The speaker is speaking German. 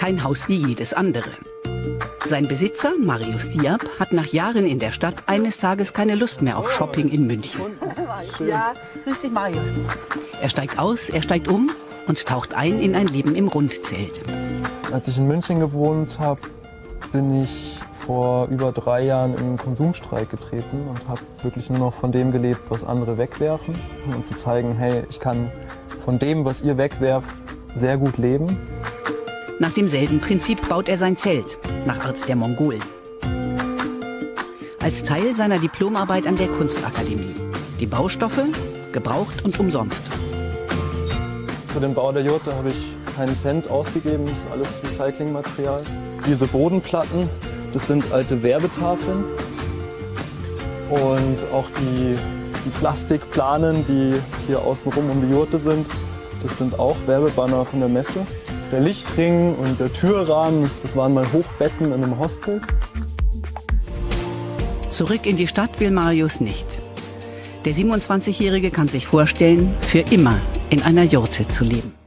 kein Haus wie jedes andere. Sein Besitzer, Marius Diab, hat nach Jahren in der Stadt eines Tages keine Lust mehr auf Shopping in München. Ja, grüß dich, Marius. Er steigt aus, er steigt um und taucht ein in ein Leben im Rundzelt. Als ich in München gewohnt habe, bin ich vor über drei Jahren in einen Konsumstreik getreten und habe wirklich nur noch von dem gelebt, was andere wegwerfen. Um zu zeigen, hey, ich kann von dem, was ihr wegwerft, sehr gut leben. Nach demselben Prinzip baut er sein Zelt, nach Art der Mongolen. Als Teil seiner Diplomarbeit an der Kunstakademie. Die Baustoffe, gebraucht und umsonst. Für den Bau der Jurte habe ich keinen Cent ausgegeben, das ist alles Recyclingmaterial. Diese Bodenplatten, das sind alte Werbetafeln. Und auch die, die Plastikplanen, die hier außenrum um die Jurte sind, das sind auch Werbebanner von der Messe. Der Lichtring und der Türrahmen, das waren mal Hochbetten in einem Hostel. Zurück in die Stadt will Marius nicht. Der 27-Jährige kann sich vorstellen, für immer in einer Jurte zu leben.